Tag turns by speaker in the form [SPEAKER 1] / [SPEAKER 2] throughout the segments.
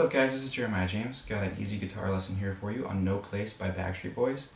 [SPEAKER 1] up guys, this is Jeremiah James. Got an easy guitar lesson here for you on No Place by Backstreet Boys.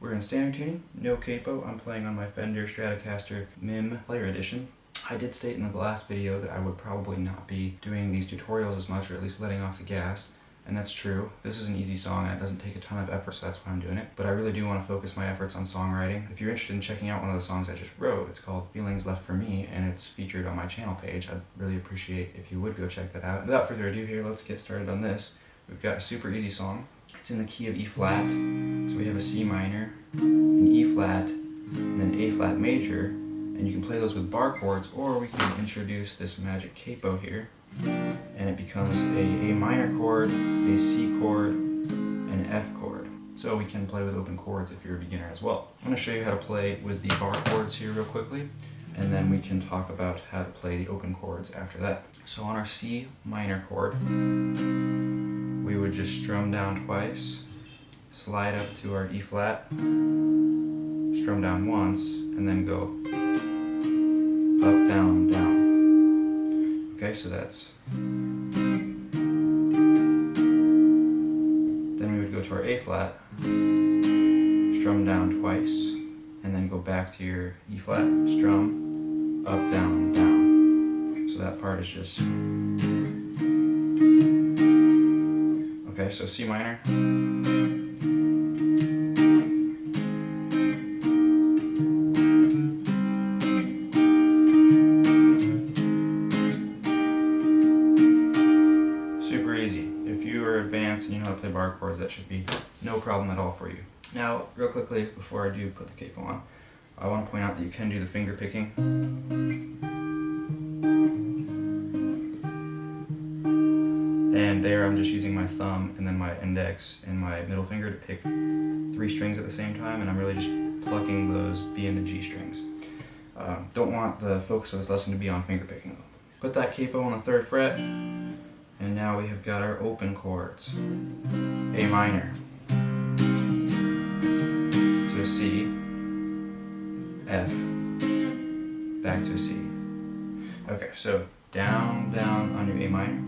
[SPEAKER 1] We're in standard tuning, no capo. I'm playing on my Fender Stratocaster MIM Player Edition. I did state in the last video that I would probably not be doing these tutorials as much, or at least letting off the gas. And that's true. This is an easy song and it doesn't take a ton of effort, so that's why I'm doing it. But I really do want to focus my efforts on songwriting. If you're interested in checking out one of the songs I just wrote, it's called Feelings Left for Me and it's featured on my channel page. I'd really appreciate if you would go check that out. Without further ado here, let's get started on this. We've got a super easy song. It's in the key of E flat. So we have a C minor, an E flat, and an A flat major. And you can play those with bar chords or we can introduce this magic capo here and it becomes a A minor chord, a C chord, an F chord. So we can play with open chords if you're a beginner as well. I'm going to show you how to play with the bar chords here real quickly, and then we can talk about how to play the open chords after that. So on our C minor chord, we would just strum down twice, slide up to our E flat, strum down once, and then go up, down, down. Okay, so that's... Then we would go to our A flat, strum down twice, and then go back to your E flat, strum, up, down, down. So that part is just... Okay, so C minor. Advanced and you know how to play bar chords, that should be no problem at all for you. Now, real quickly, before I do put the capo on, I want to point out that you can do the finger picking. And there I'm just using my thumb and then my index and my middle finger to pick three strings at the same time, and I'm really just plucking those B and the G strings. Uh, don't want the focus of this lesson to be on finger picking though. Put that capo on the third fret, and now we have got our open chords. A minor to a C, F, back to a C. Okay, so down, down on your A minor.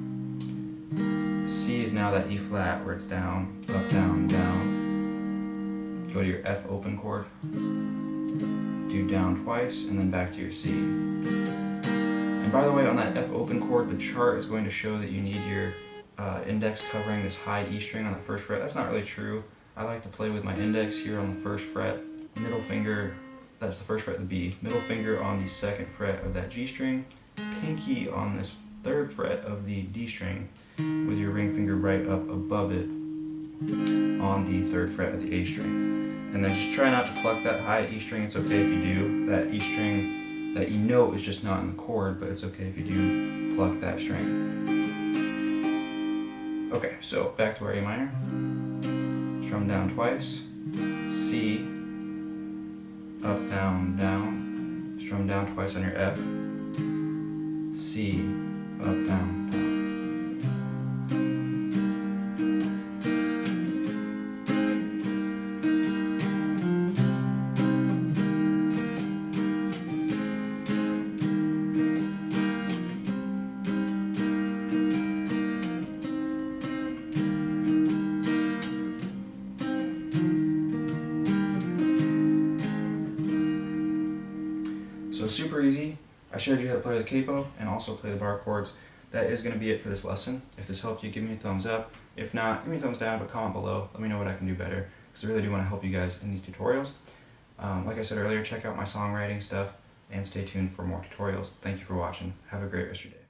[SPEAKER 1] C is now that E flat where it's down, up, down, down. Go to your F open chord, do down twice, and then back to your C. And by the way, on that F open chord, the chart is going to show that you need your uh, index covering this high E string on the first fret. That's not really true. I like to play with my index here on the first fret, middle finger, that's the first fret of the B, middle finger on the second fret of that G string, pinky on this third fret of the D string, with your ring finger right up above it on the third fret of the A string. And then just try not to pluck that high E string, it's okay if you do. That E string that you know is just not in the chord, but it's okay if you do pluck that string. Okay, so back to our A minor. Strum down twice. C. Up, down, down. Strum down twice on your F. C. Up, down, down. Easy. I showed you how to play the capo and also play the bar chords. That is going to be it for this lesson. If this helped you, give me a thumbs up. If not, give me a thumbs down, but comment below. Let me know what I can do better, because I really do want to help you guys in these tutorials. Um, like I said earlier, check out my songwriting stuff, and stay tuned for more tutorials. Thank you for watching. Have a great rest of your day.